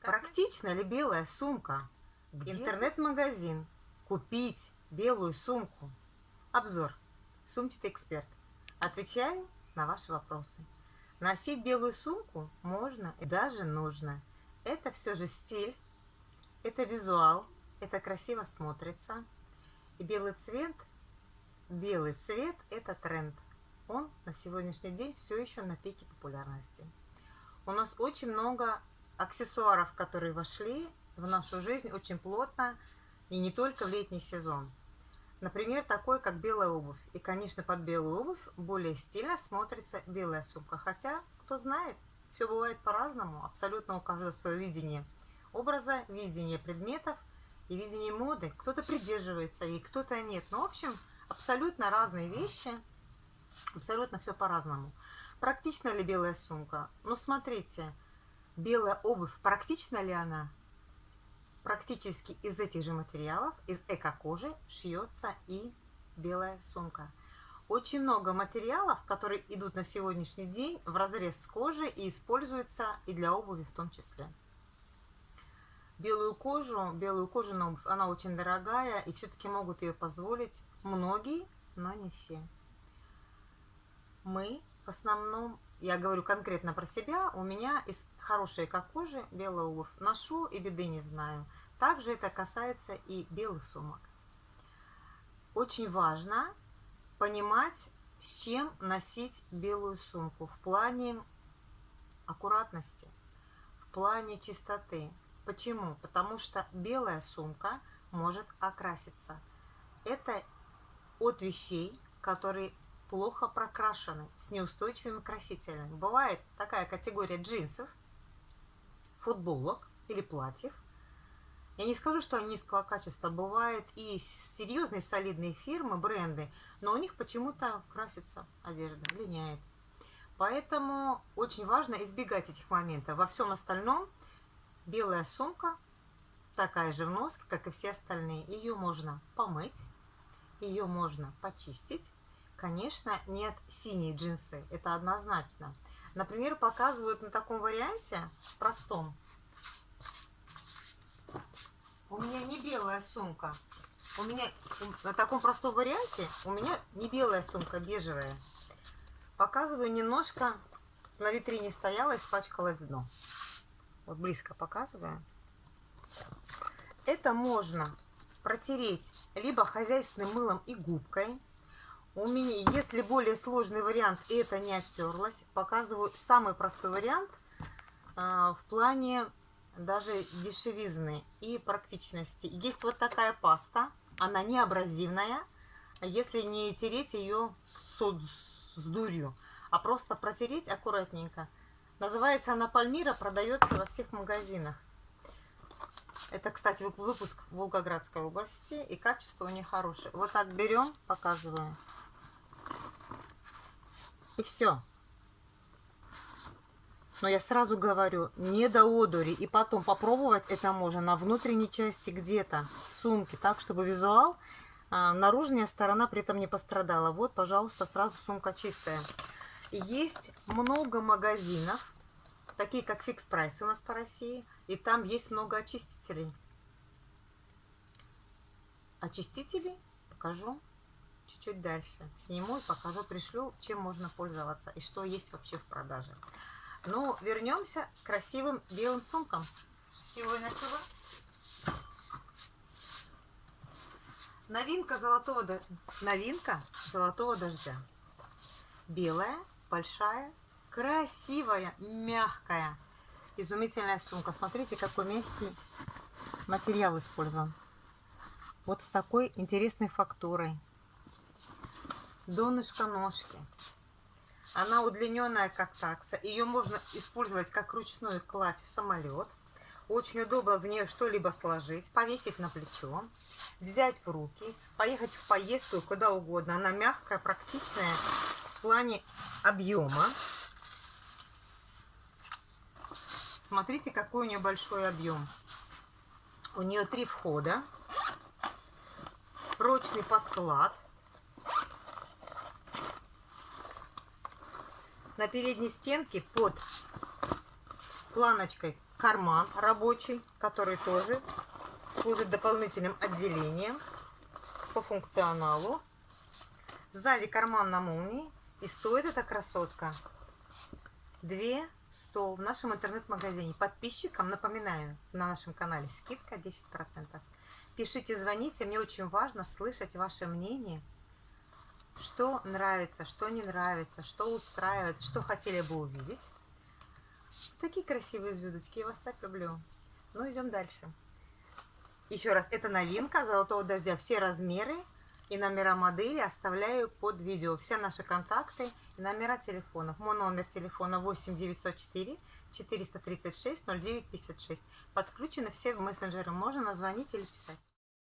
Практично ли белая сумка? Интернет-магазин. Купить белую сумку. Обзор. Сумчатый эксперт. Отвечаю на ваши вопросы. Носить белую сумку можно и даже нужно. Это все же стиль, это визуал, это красиво смотрится. И белый цвет, белый цвет – это тренд. Он на сегодняшний день все еще на пике популярности. У нас очень много аксессуаров, которые вошли в нашу жизнь очень плотно, и не только в летний сезон. Например, такой, как белая обувь. И, конечно, под белую обувь более стильно смотрится белая сумка. Хотя, кто знает, все бывает по-разному. Абсолютно у каждого свое видение образа, видение предметов и видение моды. Кто-то придерживается и кто-то нет. Но, в общем, абсолютно разные вещи. Абсолютно все по-разному. Практична ли белая сумка? Ну, смотрите, белая обувь, практична ли она? Практически из этих же материалов, из эко-кожи, шьется и белая сумка. Очень много материалов, которые идут на сегодняшний день в разрез с кожей и используются и для обуви в том числе. Белую кожу, белую кожу на обувь, она очень дорогая, и все-таки могут ее позволить многие, но не все. Мы в основном я говорю конкретно про себя, у меня из хорошей как кожи белая обувь. Ношу и беды не знаю. Также это касается и белых сумок. Очень важно понимать, с чем носить белую сумку в плане аккуратности, в плане чистоты. Почему? Потому что белая сумка может окраситься. Это от вещей, которые плохо прокрашены, с неустойчивыми красителями. Бывает такая категория джинсов, футболок или платьев. Я не скажу, что они низкого качества. Бывают и серьезные солидные фирмы, бренды, но у них почему-то красится одежда, линяет. Поэтому очень важно избегать этих моментов. Во всем остальном белая сумка такая же в носке, как и все остальные. Ее можно помыть, ее можно почистить, Конечно, нет синие джинсы, это однозначно. Например, показывают на таком варианте, простом. У меня не белая сумка. У меня на таком простом варианте у меня не белая сумка, бежевая. Показываю немножко, на витрине стояла, испачкалось дно. Вот близко показываю. Это можно протереть либо хозяйственным мылом и губкой, у меня, если более сложный вариант это не оттерлось, показываю самый простой вариант а, в плане даже дешевизны и практичности. Есть вот такая паста, она не абразивная, если не тереть ее с, с дурью, а просто протереть аккуратненько. Называется она Пальмира, продается во всех магазинах. Это, кстати, выпуск Волгоградской области, и качество у них хорошее. Вот так берем, показываю. И все. Но я сразу говорю, не до одури. И потом попробовать это можно на внутренней части где-то, в сумке, так, чтобы визуал, а, наружная сторона при этом не пострадала. Вот, пожалуйста, сразу сумка чистая. Есть много магазинов, такие как Фикс Прайс у нас по России, и там есть много очистителей. Очистители покажу чуть-чуть дальше. Сниму покажу, пришлю, чем можно пользоваться и что есть вообще в продаже. Ну, вернемся к красивым белым сумкам. Сегодня что? Новинка золотого, новинка золотого дождя. Белая, большая, красивая, мягкая, изумительная сумка. Смотрите, какой мягкий материал использован. Вот с такой интересной фактурой донышко ножки. Она удлиненная, как такса. Ее можно использовать как ручную кладь в самолет. Очень удобно в нее что-либо сложить, повесить на плечо, взять в руки, поехать в поездку куда угодно. Она мягкая, практичная в плане объема. Смотрите, какой у нее большой объем. У нее три входа, прочный подклад – на передней стенке под планочкой карман рабочий, который тоже служит дополнительным отделением по функционалу. Сзади карман на молнии. И стоит эта красотка 2 100 в нашем интернет-магазине. Подписчикам, напоминаю, на нашем канале скидка 10%. Пишите, звоните, мне очень важно слышать ваше мнение, что нравится, что не нравится, что устраивает, что хотели бы увидеть. Такие красивые звездочки, я вас так люблю. Ну, идем дальше. Еще раз, это новинка Золотого Дождя, все размеры и номера модели оставляю под видео. Все наши контакты и номера телефонов. Мой номер телефона 8 904 436 0956. Подключены все в мессенджеры. Можно назвонить или писать.